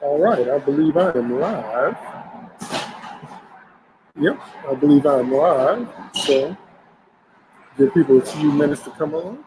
All right, I believe I am live. Yep, I believe I'm live. So give people a few minutes to come on.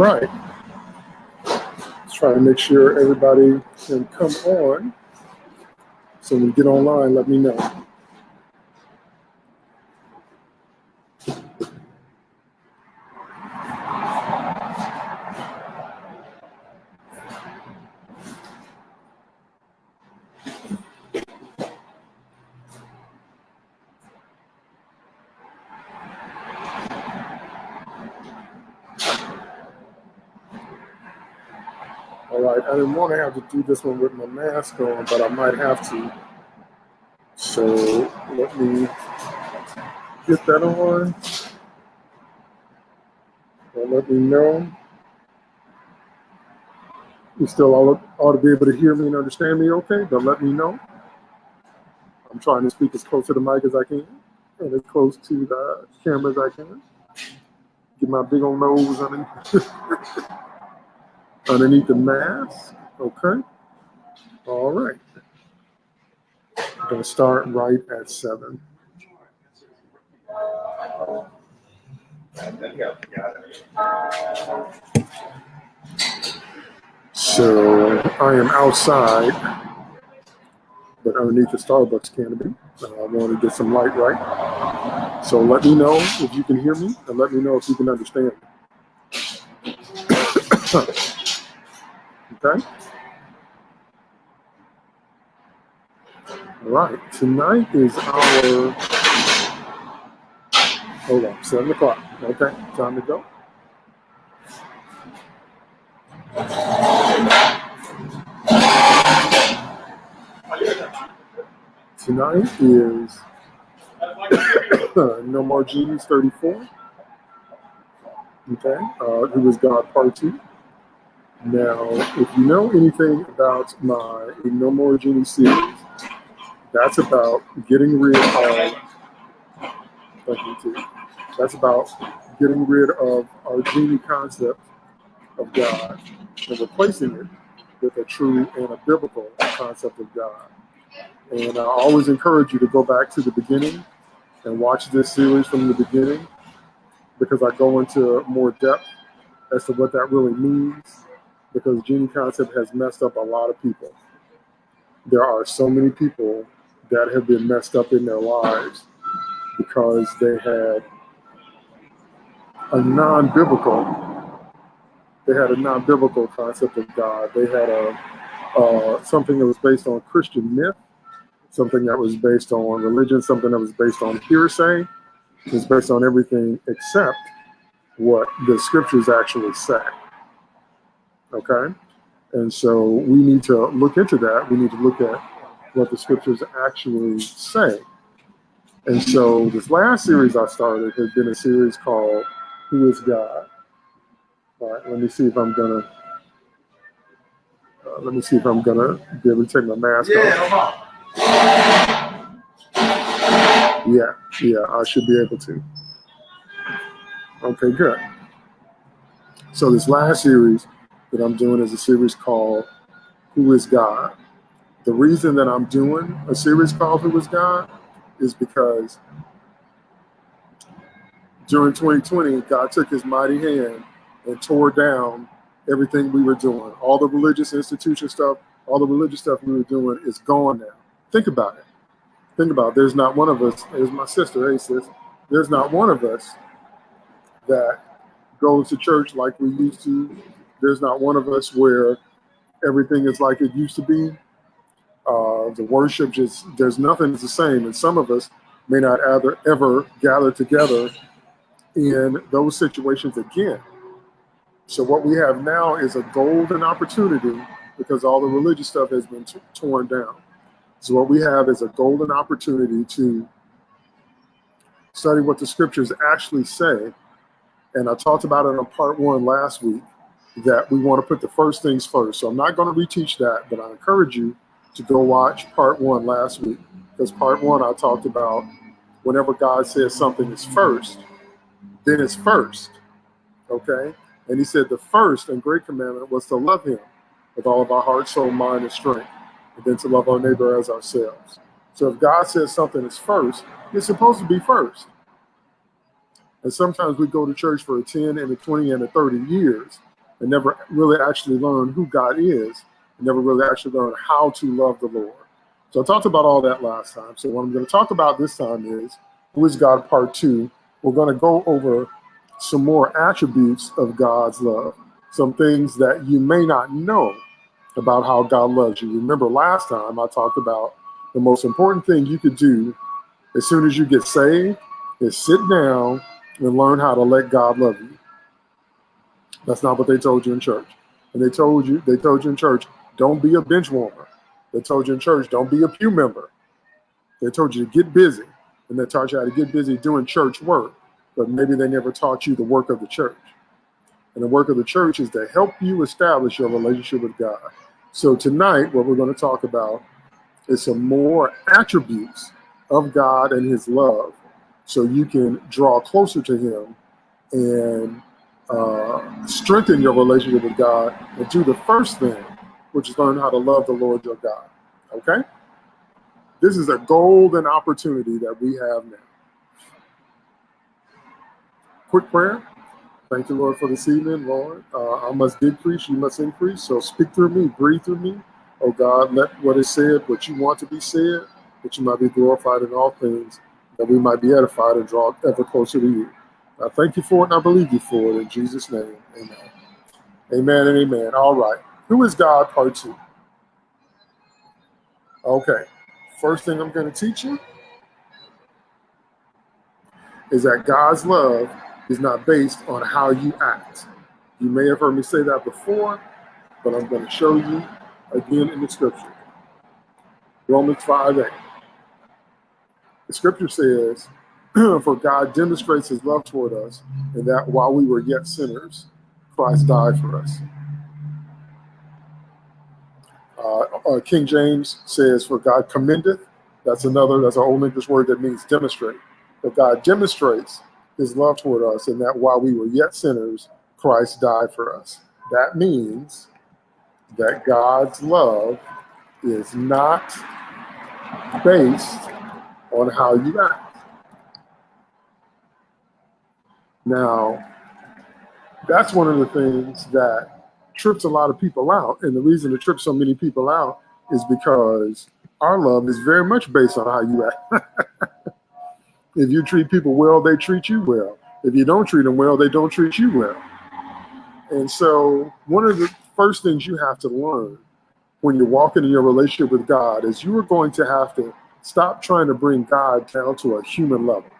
Right. Let's try to make sure everybody can come on. So when you get online, let me know. All to have to do this one with my mask on, but I might have to. So let me get that on. And let me know. You still all ought to be able to hear me and understand me okay, but let me know. I'm trying to speak as close to the mic as I can and as close to the camera as I can. Get my big old nose underneath, underneath the mask. Okay. All right. I'm going to start right at seven. So I am outside, but underneath the Starbucks canopy. Uh, I want to get some light right. So let me know if you can hear me, and let me know if you can understand. okay. Right. Tonight is our Hold on, seven o'clock. Okay, time to go. Tonight is No More Genies 34. Okay, uh, is God Part 2. Now, if you know anything about my No More Genie series, that's about getting rid of, uh, too. That's about getting rid of our genie concept of God and replacing it with a true and a biblical concept of God. And I always encourage you to go back to the beginning and watch this series from the beginning because I go into more depth as to what that really means because genie concept has messed up a lot of people. There are so many people that have been messed up in their lives because they had a non-biblical, they had a non-biblical concept of God. They had a uh, something that was based on Christian myth, something that was based on religion, something that was based on hearsay. It was based on everything except what the scriptures actually say. Okay? And so we need to look into that. We need to look at what the scriptures actually say. And so this last series I started has been a series called Who is God? All right, let me see if I'm gonna uh, let me see if I'm gonna be able to take my mask yeah, off. Yeah, yeah, I should be able to. Okay, good. So this last series that I'm doing is a series called Who is God? The reason that I'm doing a series called Who is God is because during 2020, God took his mighty hand and tore down everything we were doing. All the religious institution stuff, all the religious stuff we were doing is gone now. Think about it. Think about it. There's not one of us, there's my sister, hey sis, there's not one of us that goes to church like we used to. There's not one of us where everything is like it used to be. Uh, the worship just, there's nothing the same. And some of us may not ever, ever gather together in those situations again. So what we have now is a golden opportunity because all the religious stuff has been torn down. So what we have is a golden opportunity to study what the scriptures actually say. And I talked about it on part one last week that we want to put the first things first. So I'm not going to reteach that, but I encourage you to go watch part one last week because part one I talked about whenever God says something is first, then it's first. Okay. And he said the first and great commandment was to love him with all of our heart, soul, mind, and strength, and then to love our neighbor as ourselves. So if God says something is first, it's supposed to be first. And sometimes we go to church for a 10 and a 20 and a 30 years and never really actually learn who God is never really actually learn how to love the Lord. So I talked about all that last time. So what I'm going to talk about this time is Who is God Part 2. We're going to go over some more attributes of God's love, some things that you may not know about how God loves you. Remember last time I talked about the most important thing you could do as soon as you get saved is sit down and learn how to let God love you. That's not what they told you in church. And they told you, they told you in church, don't be a bench warmer. They told you in church, don't be a pew member. They told you to get busy. And they taught you how to get busy doing church work. But maybe they never taught you the work of the church. And the work of the church is to help you establish your relationship with God. So tonight, what we're going to talk about is some more attributes of God and his love so you can draw closer to him and uh, strengthen your relationship with God and do the first thing, which is learn how to love the Lord your God. Okay? This is a golden opportunity that we have now. Quick prayer. Thank you, Lord, for this evening, Lord. Uh, I must decrease, you must increase. So speak through me, breathe through me. Oh God, let what is said, what you want to be said, that you might be glorified in all things, that we might be edified and draw ever closer to you. I thank you for it and I believe you for it. In Jesus' name, amen. Amen and amen. All right. Who is God, part two? Okay. First thing I'm going to teach you is that God's love is not based on how you act. You may have heard me say that before, but I'm going to show you again in the scripture. Romans 5 8. The scripture says, For God demonstrates his love toward us, in that while we were yet sinners, Christ died for us. Uh, uh, King James says, For God commendeth. That's another, that's an old English word that means demonstrate. But God demonstrates his love toward us, and that while we were yet sinners, Christ died for us. That means that God's love is not based on how you act. Now, that's one of the things that trips a lot of people out. And the reason it trips so many people out is because our love is very much based on how you act. if you treat people well, they treat you well. If you don't treat them well, they don't treat you well. And so, one of the first things you have to learn when you're walking in your relationship with God is you are going to have to stop trying to bring God down to a human level.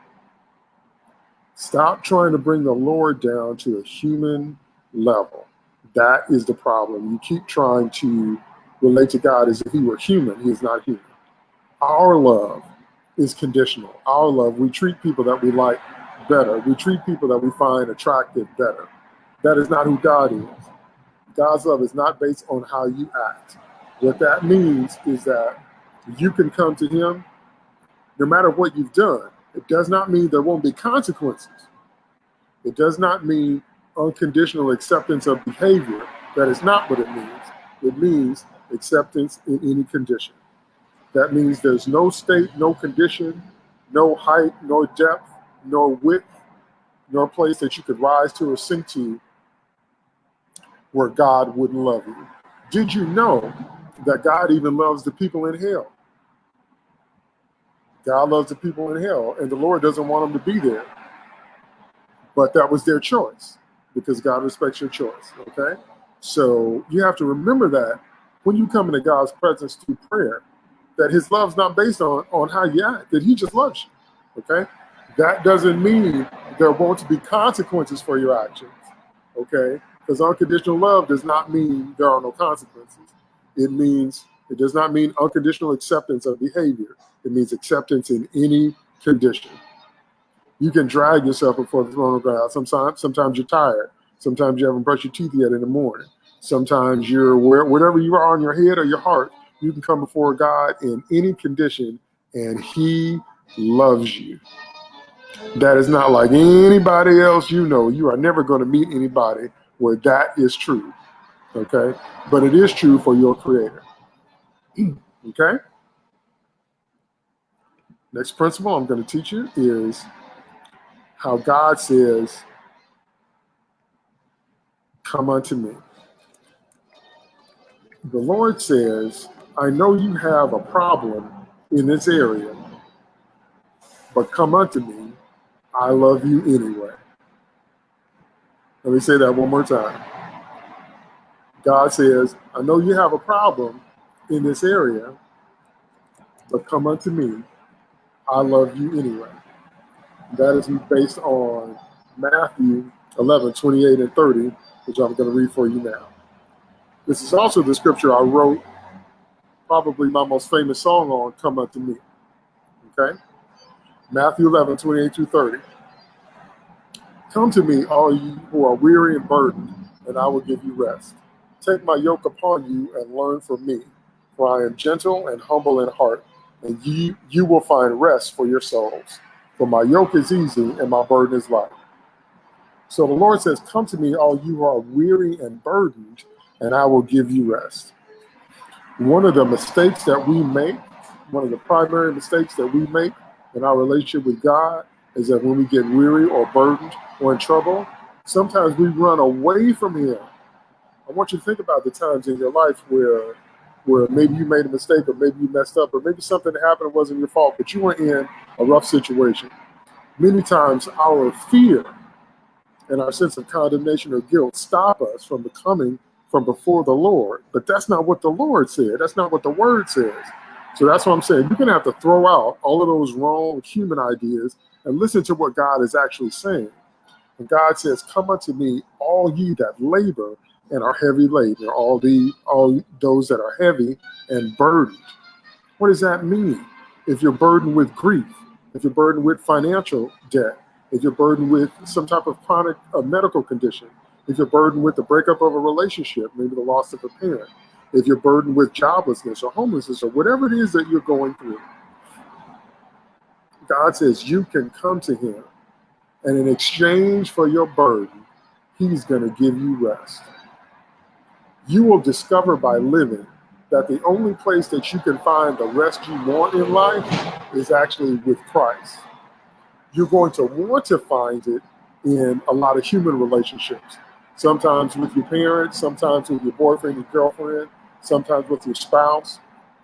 Stop trying to bring the Lord down to a human level. That is the problem. You keep trying to relate to God as if he were human. He is not human. Our love is conditional. Our love, we treat people that we like better. We treat people that we find attractive better. That is not who God is. God's love is not based on how you act. What that means is that you can come to him no matter what you've done. It does not mean there won't be consequences. It does not mean unconditional acceptance of behavior. That is not what it means. It means acceptance in any condition. That means there's no state, no condition, no height, no depth, no width, no place that you could rise to or sink to where God wouldn't love you. Did you know that God even loves the people in hell? God loves the people in hell, and the Lord doesn't want them to be there. But that was their choice because God respects your choice. Okay. So you have to remember that when you come into God's presence through prayer, that his love's not based on, on how you act, that he just loves you. Okay. That doesn't mean there won't be consequences for your actions. Okay. Because unconditional love does not mean there are no consequences. It means, it does not mean unconditional acceptance of behavior. It means acceptance in any condition. You can drag yourself before the throne of God. Sometimes, sometimes you're tired. Sometimes you haven't brushed your teeth yet in the morning. Sometimes you're where, whatever you are on your head or your heart, you can come before God in any condition and he loves you. That is not like anybody else you know. You are never going to meet anybody where that is true. Okay. But it is true for your creator. okay. Next principle I'm going to teach you is how God says, Come unto me. The Lord says, I know you have a problem in this area, but come unto me. I love you anyway. Let me say that one more time. God says, I know you have a problem in this area, but come unto me. I love you anyway. That is based on Matthew 11, 28 and 30, which I'm going to read for you now. This is also the scripture I wrote, probably my most famous song on, Come Unto Me. Okay? Matthew 11, 28 through 30. Come to me, all you who are weary and burdened, and I will give you rest. Take my yoke upon you and learn from me, for I am gentle and humble in heart, and you, you will find rest for your souls. For my yoke is easy and my burden is light. So the Lord says, Come to me, all you who are weary and burdened, and I will give you rest. One of the mistakes that we make, one of the primary mistakes that we make in our relationship with God is that when we get weary or burdened or in trouble, sometimes we run away from Him. I want you to think about the times in your life where where maybe you made a mistake or maybe you messed up or maybe something that happened wasn't your fault, but you were in a rough situation. Many times our fear and our sense of condemnation or guilt stop us from becoming from before the Lord. But that's not what the Lord said. That's not what the word says. So that's what I'm saying. You're going to have to throw out all of those wrong human ideas and listen to what God is actually saying. And God says, Come unto me, all ye that labor and are heavy laden, all the all those that are heavy and burdened. What does that mean? If you're burdened with grief, if you're burdened with financial debt, if you're burdened with some type of chronic uh, medical condition, if you're burdened with the breakup of a relationship, maybe the loss of a parent, if you're burdened with joblessness or homelessness or whatever it is that you're going through, God says you can come to Him, and in exchange for your burden, He's going to give you rest. You will discover by living that the only place that you can find the rest you want in life is actually with Christ. You're going to want to find it in a lot of human relationships. Sometimes with your parents, sometimes with your boyfriend, your girlfriend, sometimes with your spouse,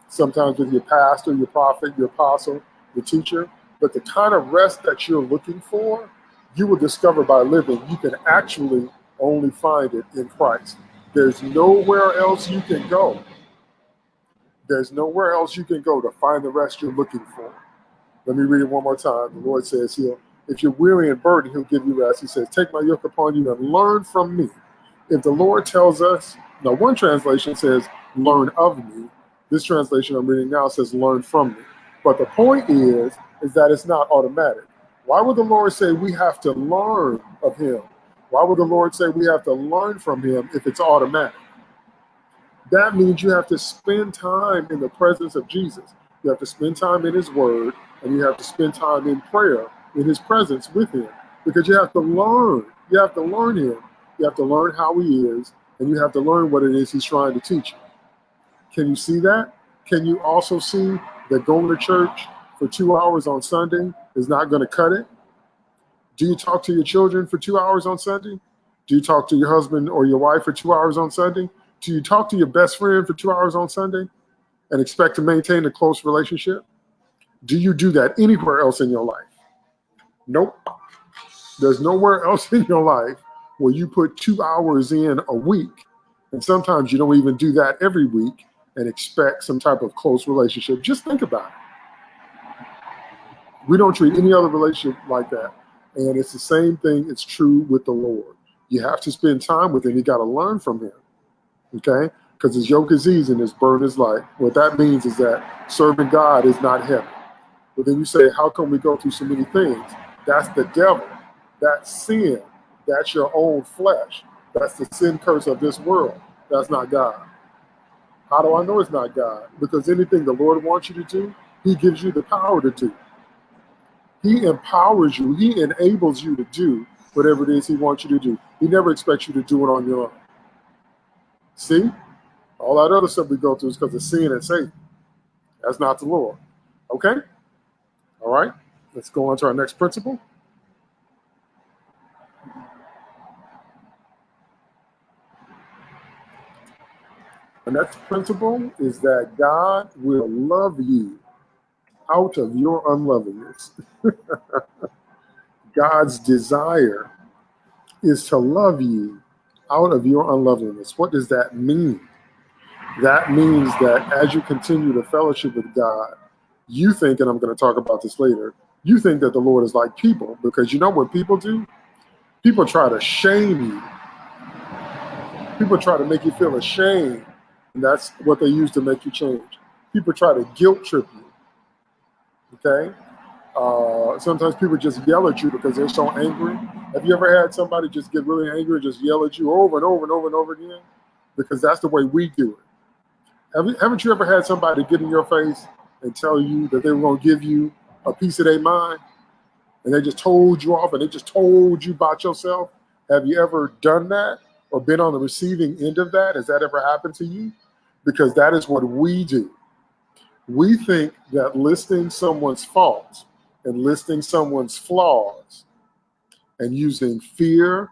sometimes with your pastor, your prophet, your apostle, your teacher. But the kind of rest that you're looking for, you will discover by living. You can actually only find it in Christ. There's nowhere else you can go. There's nowhere else you can go to find the rest you're looking for. Let me read it one more time. The Lord says, He'll, if you're weary and burdened, He'll give you rest. He says, Take my yoke upon you and learn from me. If the Lord tells us, now one translation says, learn of me. This translation I'm reading now says learn from me. But the point is, is that it's not automatic. Why would the Lord say we have to learn of him? Why would the Lord say we have to learn from him if it's automatic? That means you have to spend time in the presence of Jesus. You have to spend time in his word and you have to spend time in prayer in his presence with him because you have to learn. You have to learn him. You have to learn how he is and you have to learn what it is he's trying to teach you. Can you see that? Can you also see that going to church for two hours on Sunday is not going to cut it? Do you talk to your children for two hours on Sunday? Do you talk to your husband or your wife for two hours on Sunday? Do you talk to your best friend for two hours on Sunday and expect to maintain a close relationship? Do you do that anywhere else in your life? Nope. There's nowhere else in your life where you put two hours in a week, and sometimes you don't even do that every week and expect some type of close relationship. Just think about it. We don't treat any other relationship like that. And it's the same thing, it's true with the Lord. You have to spend time with him. You got to learn from him. Okay? Because his yoke is easy and his burden is light. What that means is that serving God is not heavy. But then you say, how come we go through so many things? That's the devil. That's sin. That's your own flesh. That's the sin curse of this world. That's not God. How do I know it's not God? Because anything the Lord wants you to do, he gives you the power to do. He empowers you. He enables you to do whatever it is he wants you to do. He never expects you to do it on your own. See? All that other stuff we go through is because of sin and Satan. That's not the Lord. Okay? All right. Let's go on to our next principle. The next principle is that God will love you out of your unlovingness. God's desire is to love you out of your unlovingness. What does that mean? That means that as you continue to fellowship with God, you think, and I'm going to talk about this later, you think that the Lord is like people because you know what people do? People try to shame you. People try to make you feel ashamed and that's what they use to make you change. People try to guilt trip you. Okay? Uh, sometimes people just yell at you because they're so angry. Have you ever had somebody just get really angry and just yell at you over and over and over and over again? Because that's the way we do it. Haven't you ever had somebody get in your face and tell you that they were going to give you a piece of their mind and they just told you off and they just told you about yourself? Have you ever done that or been on the receiving end of that? Has that ever happened to you? because that is what we do. We think that listing someone's faults and listing someone's flaws and using fear,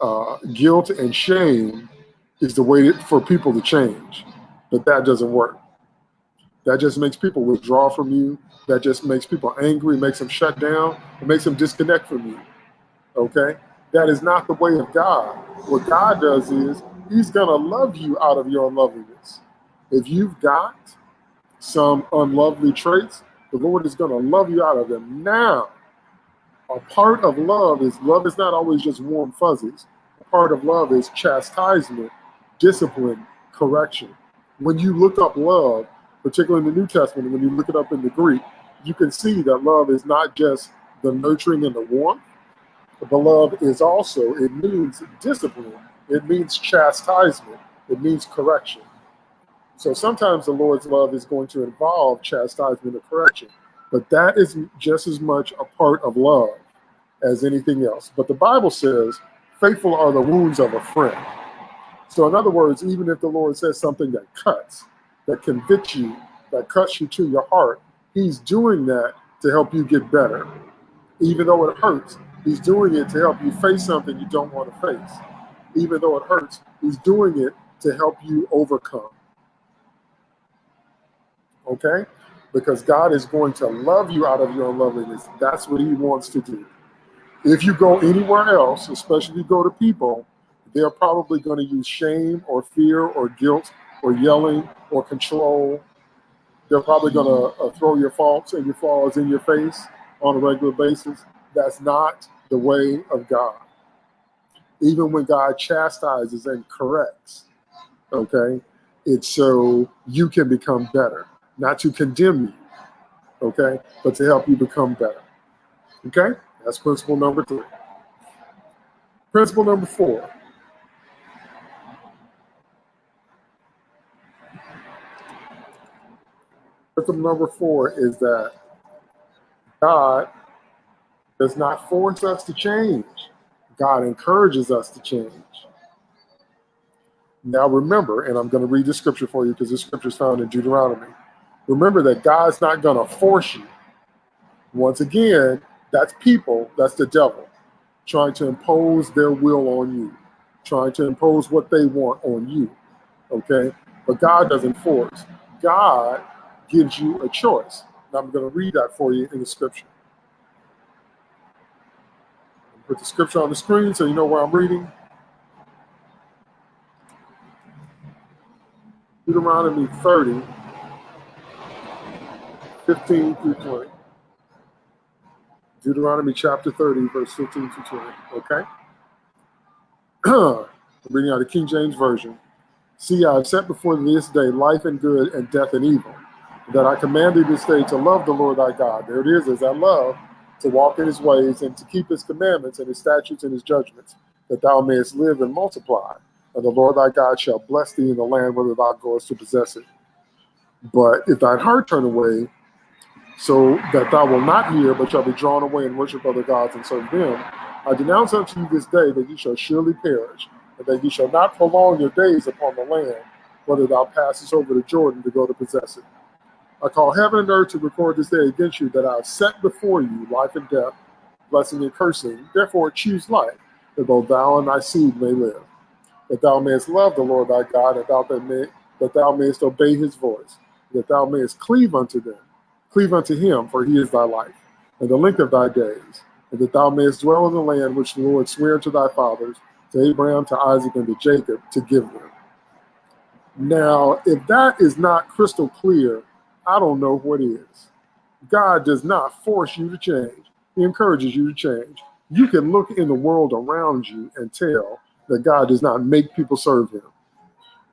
uh, guilt, and shame is the way for people to change. But that doesn't work. That just makes people withdraw from you. That just makes people angry, makes them shut down, it makes them disconnect from you. Okay? That is not the way of God. What God does is He's going to love you out of your unloveliness if you've got some unlovely traits, the Lord is going to love you out of them. Now, a part of love is love is not always just warm fuzzies. A part of love is chastisement, discipline, correction. When you look up love, particularly in the New Testament, when you look it up in the Greek, you can see that love is not just the nurturing and the warmth, but love is also, it means discipline, it means chastisement, it means correction. So sometimes the Lord's love is going to involve chastisement or correction, but that is just as much a part of love as anything else. But the Bible says, faithful are the wounds of a friend. So in other words, even if the Lord says something that cuts, that convicts you, that cuts you to your heart, he's doing that to help you get better. Even though it hurts, he's doing it to help you face something you don't want to face. Even though it hurts, he's doing it to help you overcome okay? Because God is going to love you out of your unloveliness. That's what he wants to do. If you go anywhere else, especially you go to people, they're probably going to use shame or fear or guilt or yelling or control. They're probably going to uh, throw your faults and your flaws in your face on a regular basis. That's not the way of God. Even when God chastises and corrects, okay, it's so you can become better not to condemn you, okay, but to help you become better. Okay, that's principle number three. Principle number four. Principle number four is that God does not force us to change. God encourages us to change. Now remember, and I'm going to read the scripture for you because this scripture is found in Deuteronomy Remember that God's not going to force you. Once again, that's people, that's the devil, trying to impose their will on you, trying to impose what they want on you. Okay? But God doesn't force. God gives you a choice. And I'm going to read that for you in the scripture. Put the scripture on the screen so you know where I'm reading. Deuteronomy 30, 15 through 20. Deuteronomy chapter 30, verse 15 to 20. Okay? Reading out the King James Version. See, I have set before this day life and good and death and evil. That I command thee this day to love the Lord thy God. There it is, as I love, to walk in his ways and to keep his commandments and his statutes and his judgments, that thou mayest live and multiply. And the Lord thy God shall bless thee in the land whither thou goest to possess it. But if thine heart turn away, so that thou wilt not hear, but shall be drawn away and worship other gods and serve them. I denounce unto you this day that ye shall surely perish, and that ye shall not prolong your days upon the land, whether thou passest over the Jordan to go to possess it. I call heaven and earth to record this day against you that I have set before you life and death, blessing and cursing. Therefore choose life, that both thou and thy seed may live, that thou mayest love the Lord thy God, that thou mayest obey his voice, that thou mayest cleave unto them Cleave unto him, for he is thy life, and the length of thy days, and that thou mayest dwell in the land which the Lord sware to thy fathers, to Abraham, to Isaac, and to Jacob, to give them. Now, if that is not crystal clear, I don't know what is. God does not force you to change. He encourages you to change. You can look in the world around you and tell that God does not make people serve him.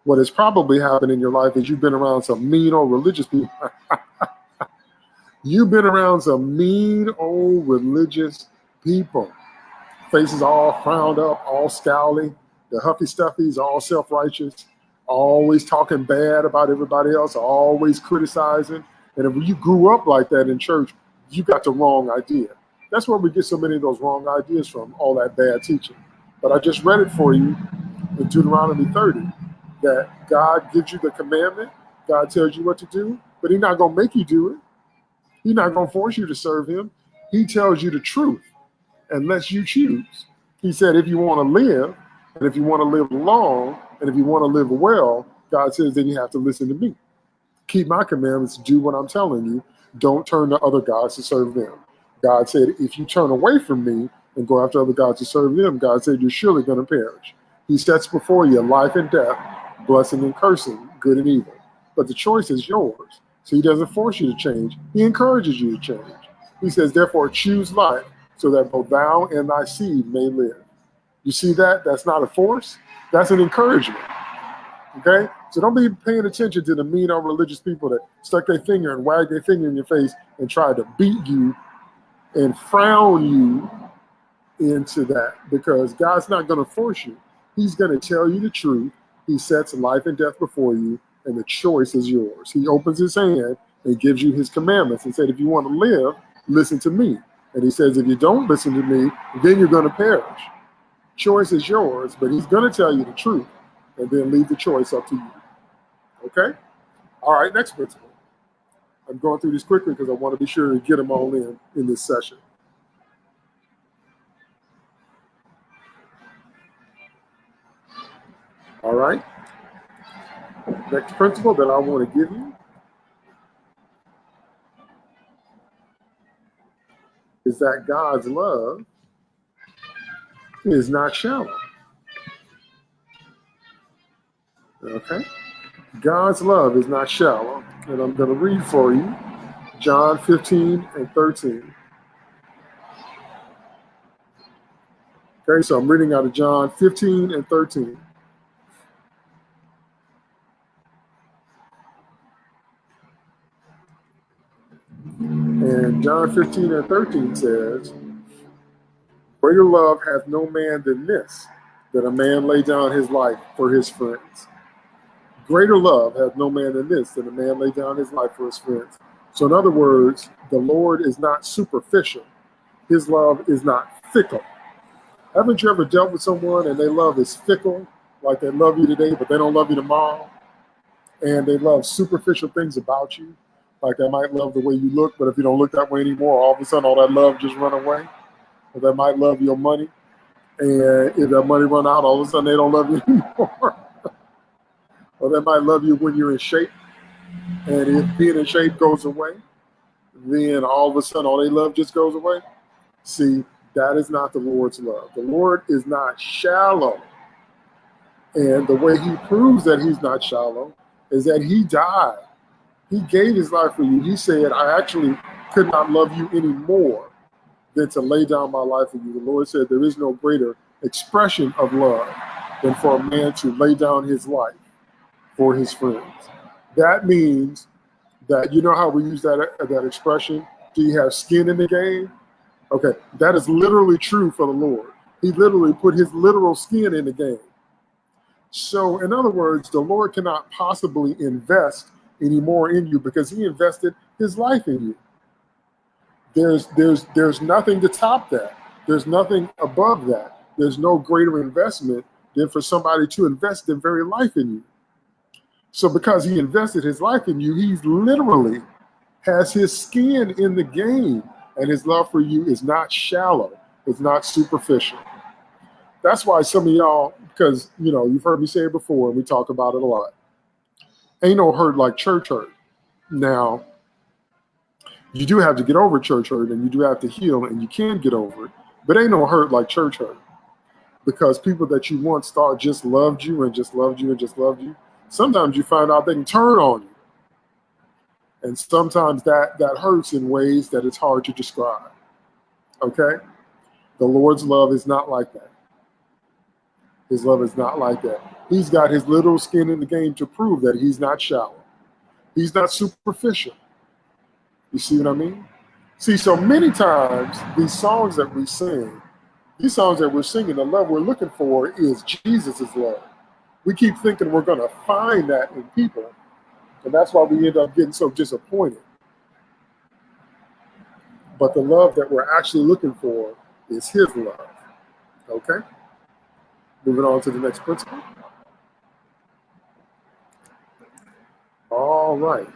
What has probably happened in your life is you've been around some mean old religious people You've been around some mean old religious people. Faces all frowned up, all scowly. The huffy stuffies, all self-righteous, always talking bad about everybody else, always criticizing. And if you grew up like that in church, you got the wrong idea. That's where we get so many of those wrong ideas from, all that bad teaching. But I just read it for you in Deuteronomy 30, that God gives you the commandment, God tells you what to do, but he's not going to make you do it. He's not going to force you to serve him. He tells you the truth and lets you choose. He said, if you want to live, and if you want to live long, and if you want to live well, God says, then you have to listen to me. Keep my commandments, do what I'm telling you. Don't turn to other gods to serve them. God said, if you turn away from me and go after other gods to serve them, God said, you're surely going to perish. He sets before you life and death, blessing and cursing, good and evil. But the choice is yours. So he doesn't force you to change. He encourages you to change. He says, therefore, choose life so that both thou and thy seed may live. You see that? That's not a force. That's an encouragement. Okay? So don't be paying attention to the mean old religious people that stuck their finger and wagged their finger in your face and tried to beat you and frown you into that because God's not going to force you. He's going to tell you the truth. He sets life and death before you, and the choice is yours. He opens his hand and gives you his commandments and said, if you want to live, listen to me. And he says, if you don't listen to me, then you're going to perish. Choice is yours, but he's going to tell you the truth and then leave the choice up to you. Okay? All right, next principle. I'm going through these quickly because I want to be sure to get them all in in this session. All right. Next principle that I want to give you is that God's love is not shallow. Okay? God's love is not shallow. And I'm going to read for you John 15 and 13. Okay, so I'm reading out of John 15 and 13. And John 15 and 13 says, Greater love hath no man than this, that a man lay down his life for his friends. Greater love hath no man than this, that a man lay down his life for his friends. So, in other words, the Lord is not superficial. His love is not fickle. Haven't you ever dealt with someone and their love is fickle, like they love you today, but they don't love you tomorrow? And they love superficial things about you, like they might love the way you look, but if you don't look that way anymore, all of a sudden all that love just run away. Or they might love your money, and if that money run out, all of a sudden they don't love you anymore or they might love you when you're in shape. And if being in shape goes away, then all of a sudden all they love just goes away. See, that is not the Lord's love. The Lord is not shallow. And the way he proves that he's not shallow is that he died. He gave his life for you. He said, I actually could not love you any more than to lay down my life for you. The Lord said, There is no greater expression of love than for a man to lay down his life for his friends. That means that you know how we use that uh, that expression. Do you have skin in the game? Okay, that is literally true for the Lord. He literally put his literal skin in the game. So, in other words, the Lord cannot possibly invest any more in you because he invested his life in you. There's there's there's nothing to top that. There's nothing above that. There's no greater investment than for somebody to invest their very life in you. So because he invested his life in you, he's literally has his skin in the game and his love for you is not shallow. It's not superficial. That's why some of y'all, because you know, you've heard me say it before, and we talk about it a lot. Ain't no hurt like church hurt. Now, you do have to get over church hurt and you do have to heal and you can get over it, but ain't no hurt like church hurt. Because people that you once thought just loved you and just loved you and just loved you, sometimes you find out they can turn on you. And sometimes that, that hurts in ways that it's hard to describe. Okay? The Lord's love is not like that. His love is not like that. He's got his little skin in the game to prove that he's not shallow. He's not superficial. You see what I mean? See, so many times these songs that we sing, these songs that we're singing, the love we're looking for is Jesus' love we keep thinking we're going to find that in people. And that's why we end up getting so disappointed. But the love that we're actually looking for is his love. Okay? Moving on to the next principle. All right.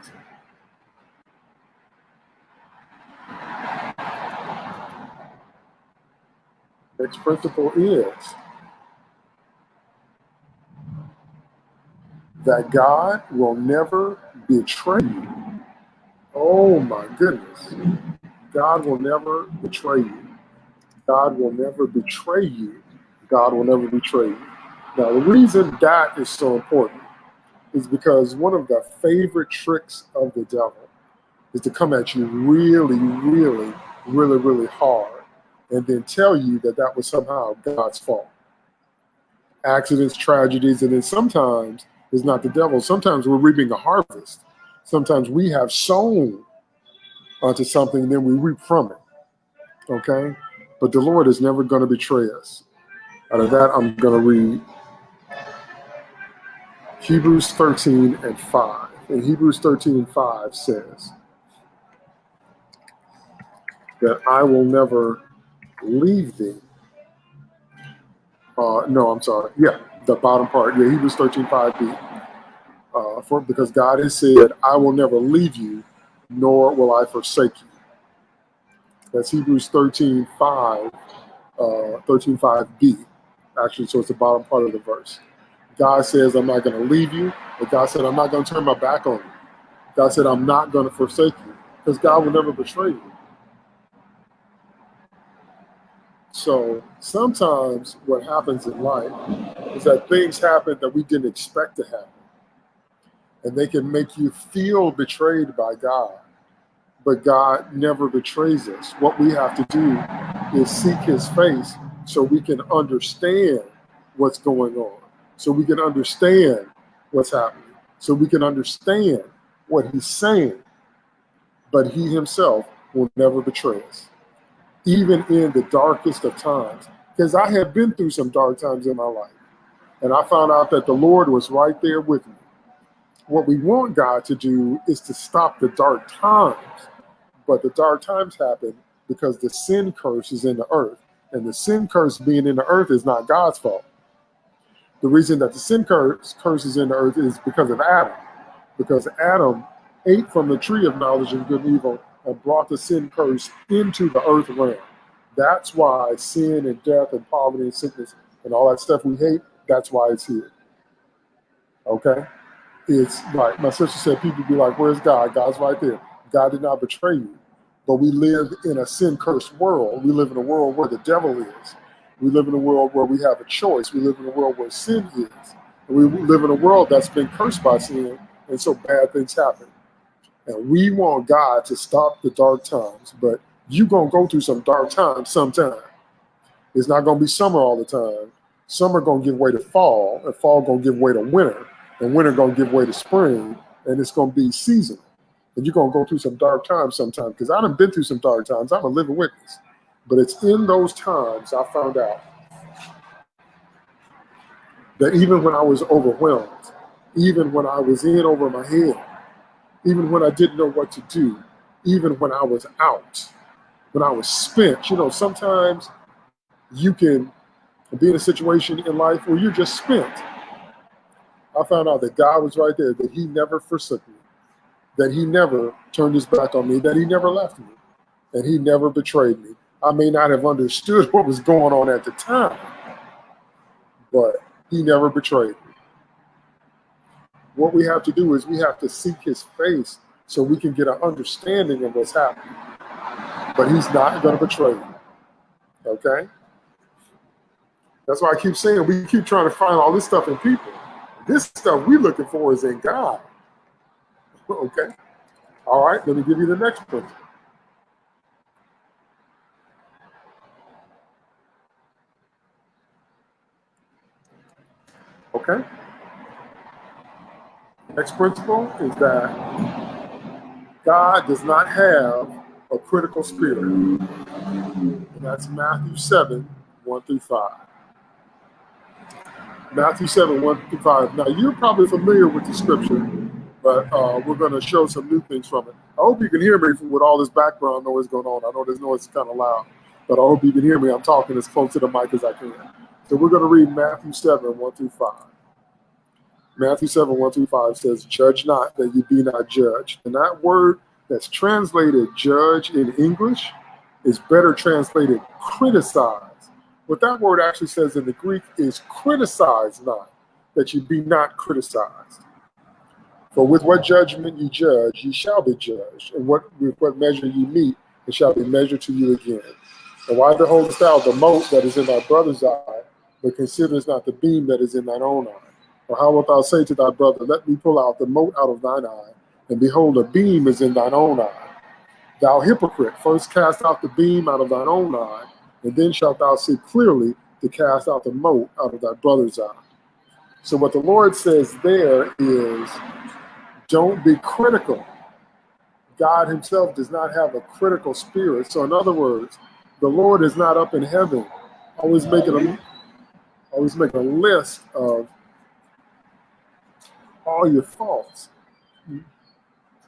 Next principle is that God will never betray you. Oh my goodness. God will never betray you. God will never betray you. God will never betray you. Now, the reason that is so important is because one of the favorite tricks of the devil is to come at you really, really, really, really hard and then tell you that that was somehow God's fault. Accidents, tragedies, and then sometimes it's not the devil. Sometimes we're reaping a harvest. Sometimes we have sown onto something, and then we reap from it. Okay? But the Lord is never going to betray us. Out of that, I'm going to read Hebrews 13 and 5. And Hebrews 13 and 5 says that I will never leave thee. Uh, no, I'm sorry. Yeah, the bottom part. Yeah, Hebrews 13, 5b. Uh, for, because God has said, I will never leave you, nor will I forsake you. That's Hebrews 13, 5, uh, 13, 5b. Actually, so it's the bottom part of the verse. God says, I'm not going to leave you, but God said, I'm not going to turn my back on you. God said, I'm not going to forsake you, because God will never betray you. So sometimes what happens in life is that things happen that we didn't expect to happen. And they can make you feel betrayed by God. But God never betrays us. What we have to do is seek his face so we can understand what's going on so we can understand what's happening, so we can understand what he's saying. But he himself will never betray us, even in the darkest of times. Because I have been through some dark times in my life, and I found out that the Lord was right there with me. What we want God to do is to stop the dark times, but the dark times happen because the sin curse is in the earth, and the sin curse being in the earth is not God's fault the reason that the sin curse, curse is in the earth is because of Adam. Because Adam ate from the tree of knowledge of good and evil and brought the sin curse into the earth realm. That's why sin and death and poverty and sickness and all that stuff we hate, that's why it's here. Okay? It's like my sister said, people be like, Where's God? God's right there. God did not betray you. But we live in a sin cursed world. We live in a world where the devil is. We live in a world where we have a choice. We live in a world where sin is. We live in a world that's been cursed by sin, and so bad things happen. And we want God to stop the dark times, but you're going to go through some dark times sometime. It's not going to be summer all the time. Summer going to give way to fall, and fall going to give way to winter, and winter going to give way to spring, and it's going to be seasonal. And you're to go through some dark times sometime because I done been through some dark times. I'm a living witness. But it's in those times I found out that even when I was overwhelmed, even when I was in over my head, even when I didn't know what to do, even when I was out, when I was spent, you know, sometimes you can be in a situation in life where you're just spent. I found out that God was right there, that He never forsook me, that He never turned His back on me, that He never left me, and He never betrayed me. I may not have understood what was going on at the time, but he never betrayed me. What we have to do is we have to seek his face so we can get an understanding of what's happening. But he's not going to betray you. Okay? That's why I keep saying we keep trying to find all this stuff in people. This stuff we're looking for is in God. Okay? All right, let me give you the next principle. Okay? Next principle is that God does not have a critical spirit. That's Matthew 7, 1 through 5. Matthew 7, 1 through 5. Now, you're probably familiar with the scripture, but uh, we're going to show some new things from it. I hope you can hear me with all this background noise going on. I know this noise is kind of loud, but I hope you can hear me. I'm talking as close to the mic as I can. So we're going to read Matthew 7, 1 through 5. Matthew 7, 1 through 5 says, Judge not that you be not judged. And that word that's translated judge in English is better translated criticize. What that word actually says in the Greek is criticize not, that you be not criticized. For with what judgment you judge, you shall be judged, and what with what measure you meet, it shall be measured to you again. And why beholdest thou the mote that is in thy brother's eye, but considerest not the beam that is in thine own eye? Or how wilt thou say to thy brother, Let me pull out the mote out of thine eye, and behold, a beam is in thine own eye? Thou hypocrite, first cast out the beam out of thine own eye, and then shalt thou see clearly to cast out the mote out of thy brother's eye. So, what the Lord says there is don't be critical. God Himself does not have a critical spirit. So, in other words, the Lord is not up in heaven, always making a always making a list of all your faults.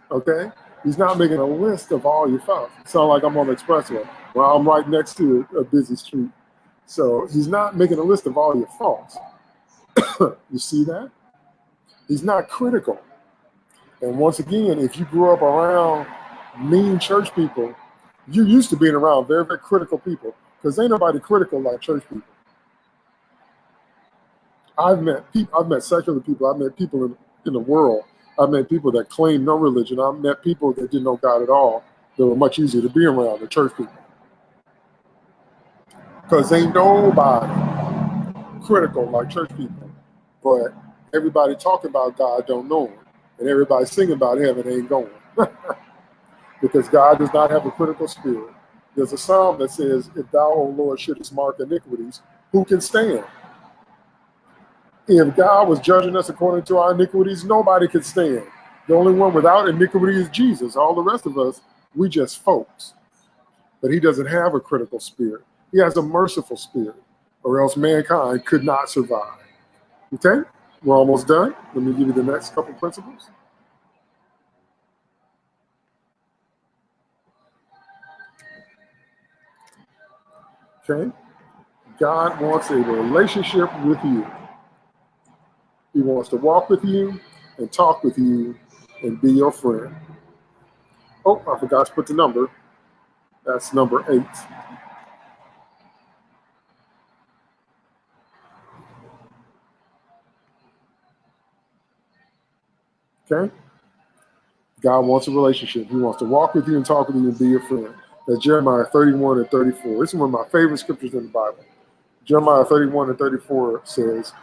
Okay? He's not making a list of all your faults. Sound like I'm on the expressway. Well, I'm right next to a, a busy street. So he's not making a list of all your faults. you see that? He's not critical. And once again, if you grew up around mean church people, you're used to being around very, very critical people. Because ain't nobody critical like church people. I've met people, I've met secular people, I've met people in, in the world, I've met people that claim no religion, I've met people that didn't know God at all that were much easier to be around than church people. Because ain't nobody critical like church people, but everybody talking about God don't know him, and everybody singing about heaven ain't going. because God does not have a critical spirit. There's a psalm that says, If thou, O Lord, shouldest mark iniquities, who can stand? If God was judging us according to our iniquities, nobody could stand. The only one without iniquity is Jesus. All the rest of us, we just folks. But he doesn't have a critical spirit. He has a merciful spirit, or else mankind could not survive. Okay, we're almost done. Let me give you the next couple principles. Okay, God wants a relationship with you. He wants to walk with you and talk with you and be your friend. Oh, I forgot to put the number. That's number eight. Okay? God wants a relationship. He wants to walk with you and talk with you and be your friend. That's Jeremiah 31 and 34. This is one of my favorite scriptures in the Bible. Jeremiah 31 and 34 says,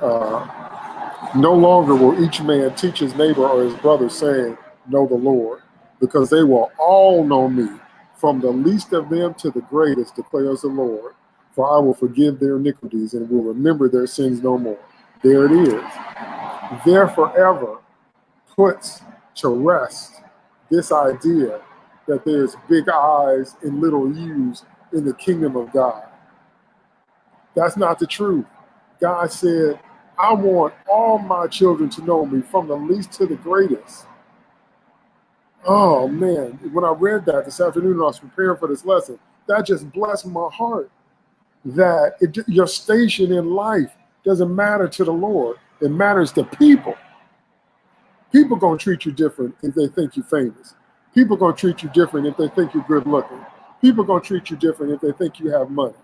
uh, No longer will each man teach his neighbor or his brother, saying, Know the Lord, because they will all know me, from the least of them to the greatest, declares the Lord. For I will forgive their iniquities and will remember their sins no more. There it is. There forever puts to rest this idea that there's big eyes and little U's in the kingdom of God. That's not the truth. God said, I want all my children to know me from the least to the greatest. Oh man, when I read that this afternoon, I was preparing for this lesson. That just blessed my heart. That it, your station in life doesn't matter to the Lord, it matters to people. People gonna treat you different if they think you're famous. People gonna treat you different if they think you're good looking. People gonna treat you different if they think you have money.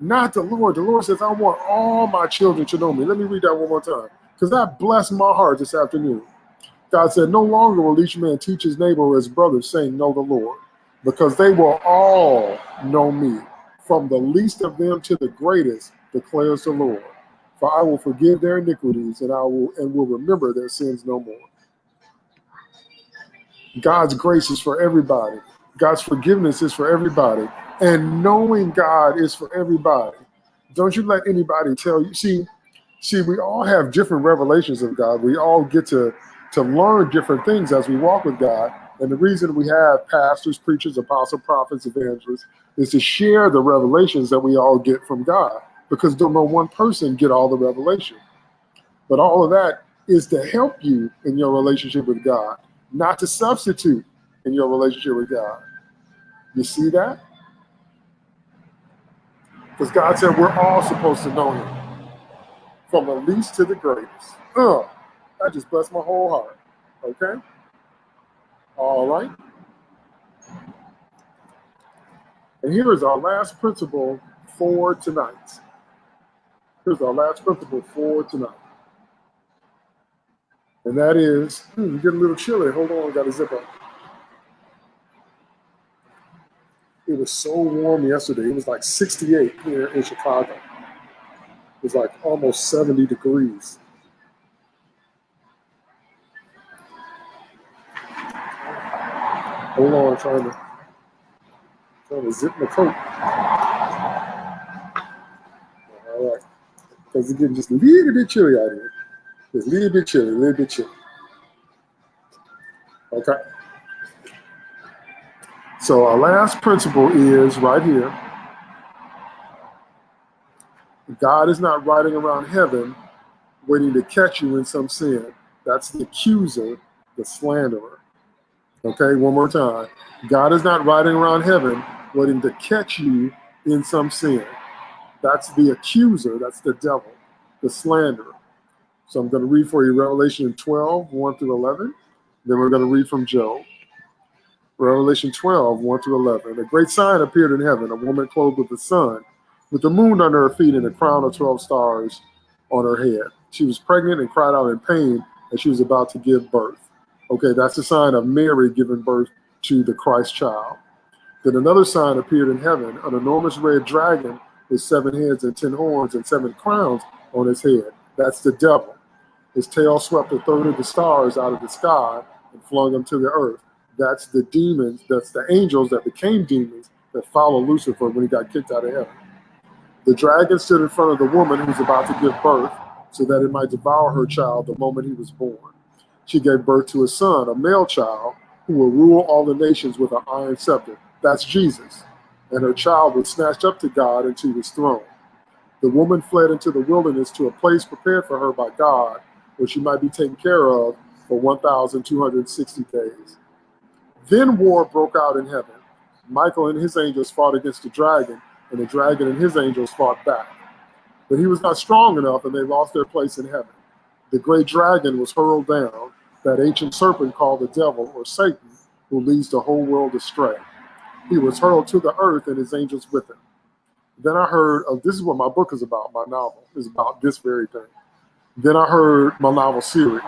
Not the Lord. The Lord says, I want all my children to know me. Let me read that one more time. Because that blessed my heart this afternoon. God said, No longer will each man teach his neighbor or his brother, saying, Know the Lord, because they will all know me, from the least of them to the greatest, declares the Lord. For I will forgive their iniquities and I will and will remember their sins no more. God's grace is for everybody. God's forgiveness is for everybody. And knowing God is for everybody. Don't you let anybody tell you. See, see, we all have different revelations of God. We all get to to learn different things as we walk with God. And the reason we have pastors, preachers, apostles, prophets, evangelists is to share the revelations that we all get from God because don't know one person get all the revelation. But all of that is to help you in your relationship with God not to substitute in your relationship with God. You see that? Because God said we're all supposed to know Him from the least to the greatest. Uh, that just blessed my whole heart. Okay? All right. And here is our last principle for tonight. Here's our last principle for tonight. And that is, hmm, get a little chilly. Hold on, got to zip up. It was so warm yesterday. It was like 68 here in Chicago. It was like almost 70 degrees. Hold on, I'm trying to, trying to zip my coat. Because it's getting just a little bit chilly out here. Just a little bit chilly, a little bit chilly. Okay. So our last principle is right here. God is not riding around heaven waiting to catch you in some sin. That's the accuser, the slanderer. Okay, one more time. God is not riding around heaven waiting to catch you in some sin. That's the accuser, that's the devil, the slanderer. So I'm going to read for you Revelation 12, 1 through 11. Then we're going to read from Job. Revelation 12, 1 through 11. A great sign appeared in heaven, a woman clothed with the sun, with the moon under her feet and a crown of 12 stars on her head. She was pregnant and cried out in pain as she was about to give birth. Okay, that's a sign of Mary giving birth to the Christ child. Then another sign appeared in heaven, an enormous red dragon with seven heads and ten horns and seven crowns on his head. That's the devil. His tail swept a third of the stars out of the sky and flung them to the earth. That's the demons, that's the angels that became demons that followed Lucifer when he got kicked out of heaven. The dragon stood in front of the woman who was about to give birth so that it might devour her child the moment he was born. She gave birth to a son, a male child, who will rule all the nations with an iron scepter. That's Jesus. And her child was snatched up to God and to his throne. The woman fled into the wilderness to a place prepared for her by God, where she might be taken care of for 1,260 days. Then war broke out in heaven. Michael and his angels fought against the dragon, and the dragon and his angels fought back. But he was not strong enough, and they lost their place in heaven. The great dragon was hurled down, that ancient serpent called the devil or Satan, who leads the whole world astray. He was hurled to the earth and his angels with him. Then I heard, oh, this is what my book is about, my novel is about this very thing. Then I heard my novel series.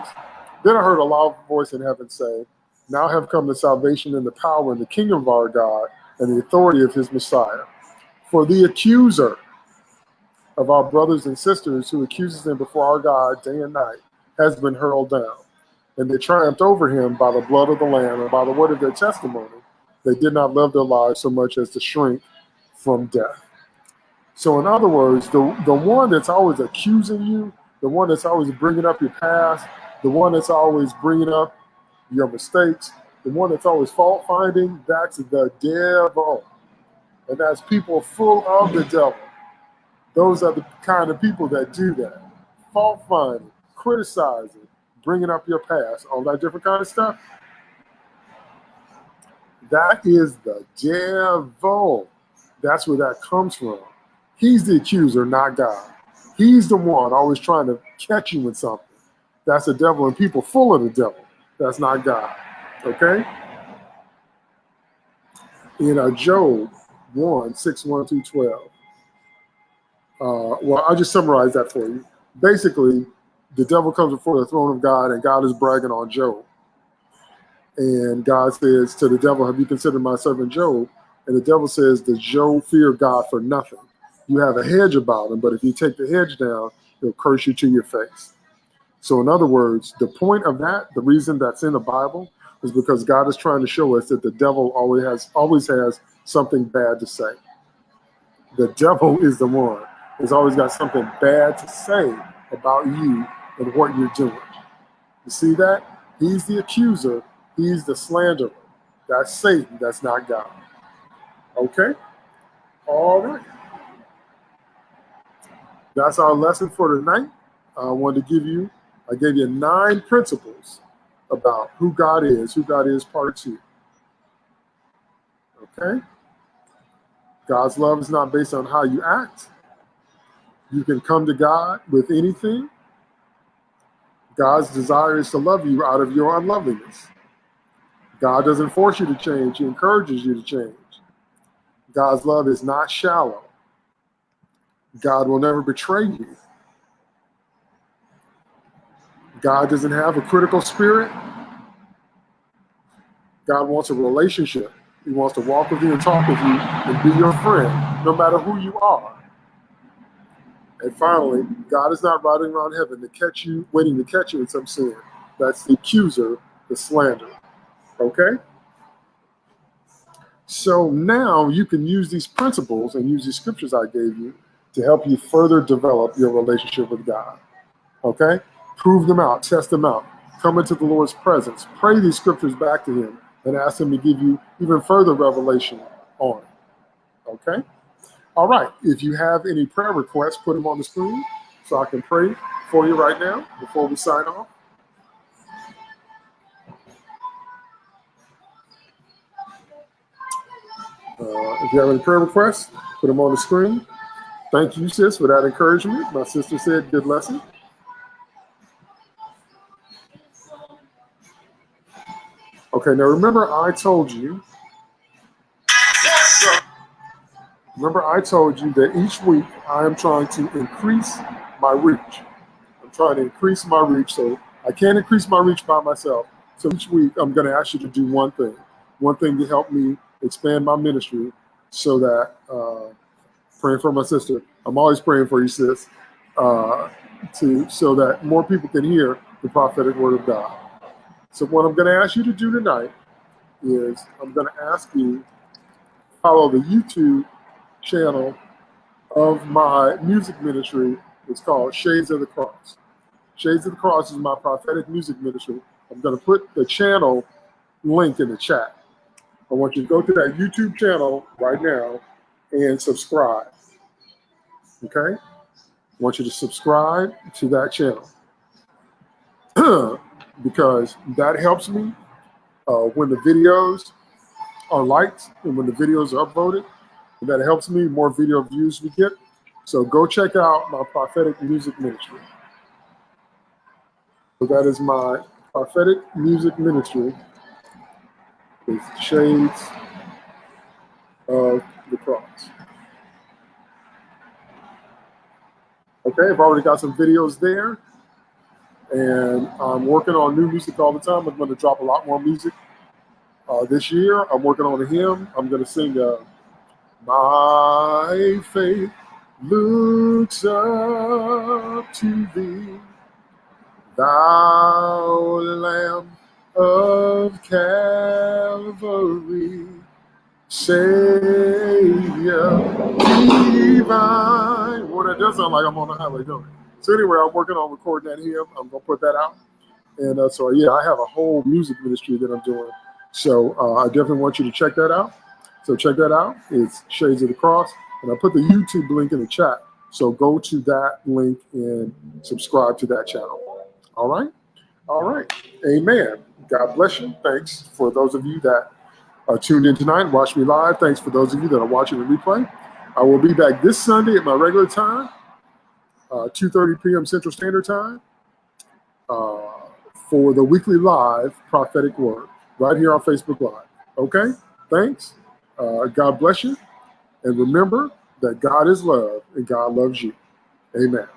Then I heard a loud voice in heaven say, Now have come the salvation and the power and the kingdom of our God and the authority of his Messiah. For the accuser of our brothers and sisters who accuses them before our God day and night has been hurled down. And they triumphed over him by the blood of the Lamb and by the word of their testimony. They did not love their lives so much as to shrink from death. So, in other words, the, the one that's always accusing you, the one that's always bringing up your past, the one that's always bringing up your mistakes, the one that's always fault finding, that's the devil. And that's people full of the devil. Those are the kind of people that do that. Fault finding, criticizing, bringing up your past, all that different kind of stuff. That is the devil. That's where that comes from. He's the accuser, not God. He's the one always trying to catch you with something. That's the devil, and people full of the devil. That's not God. Okay? In uh, Job 1 6 1 through 12. Uh, well, I'll just summarize that for you. Basically, the devil comes before the throne of God, and God is bragging on Job. And God says to the devil, Have you considered my servant Job? And the devil says, Does Job fear God for nothing? You have a hedge about him, but if you take the hedge down, he'll curse you to your face. So, in other words, the point of that, the reason that's in the Bible, is because God is trying to show us that the devil always has always has something bad to say. The devil is the one who's always got something bad to say about you and what you're doing. You see that? He's the accuser, he's the slanderer. That's Satan, that's not God. Okay? All right. That's our lesson for tonight. I wanted to give you, I gave you nine principles about who God is, who God is, part two. Okay? God's love is not based on how you act. You can come to God with anything. God's desire is to love you out of your unloveliness. God doesn't force you to change, He encourages you to change. God's love is not shallow. God will never betray you. God doesn't have a critical spirit. God wants a relationship. He wants to walk with you and talk with you and be your friend, no matter who you are. And finally, God is not riding around heaven to catch you, waiting to catch you in some sin. That's the accuser, the slander. Okay? So now you can use these principles and use these scriptures I gave you to help you further develop your relationship with God. Okay? Prove them out, test them out. Come into the Lord's presence. Pray these scriptures back to Him and ask Him to give you even further revelation on it. Okay? All right. If you have any prayer requests, put them on the screen so I can pray for you right now before we sign off. Uh, if you have any prayer requests, put them on the screen. Thank you, sis, for that encouragement. My sister said, good lesson. Okay, now remember I told you, remember I told you that each week I am trying to increase my reach. I'm trying to increase my reach, so I can't increase my reach by myself. So each week I'm gonna ask you to do one thing, one thing to help me expand my ministry so that, uh, praying for my sister, I'm always praying for you, sis, uh, to so that more people can hear the prophetic word of God. So what I'm going to ask you to do tonight is I'm going to ask you follow the YouTube channel of my music ministry. It's called Shades of the Cross. Shades of the Cross is my prophetic music ministry. I'm going to put the channel link in the chat. I want you to go to that YouTube channel right now and subscribe. Okay? I want you to subscribe to that channel because that helps me uh, when the videos are liked and when the videos are upvoted. That helps me, more video views we get. So go check out my prophetic music ministry. So that is my prophetic music ministry shades of the cross. Okay, I've already got some videos there and I'm working on new music all the time. I'm going to drop a lot more music uh, this year. I'm working on a hymn. I'm going to sing uh, My Faith Looks Up to Thee, Thou Lamb of Calvary, Savior divine. Well, that does sound like I'm on the highway, don't it? So anyway, I'm working on recording that hymn. I'm gonna put that out. And uh, so yeah, I have a whole music ministry that I'm doing. So uh, I definitely want you to check that out. So check that out. It's Shades of the Cross. And I put the YouTube link in the chat. So go to that link and subscribe to that channel. All right. All right. Amen. God bless you. Thanks for those of you that are tuned in tonight and watch me live. Thanks for those of you that are watching the replay. I will be back this Sunday at my regular time, uh, 2.30 p.m. Central Standard Time uh, for the weekly live prophetic word right here on Facebook Live. Okay? Thanks. Uh, God bless you. And remember that God is love and God loves you. Amen.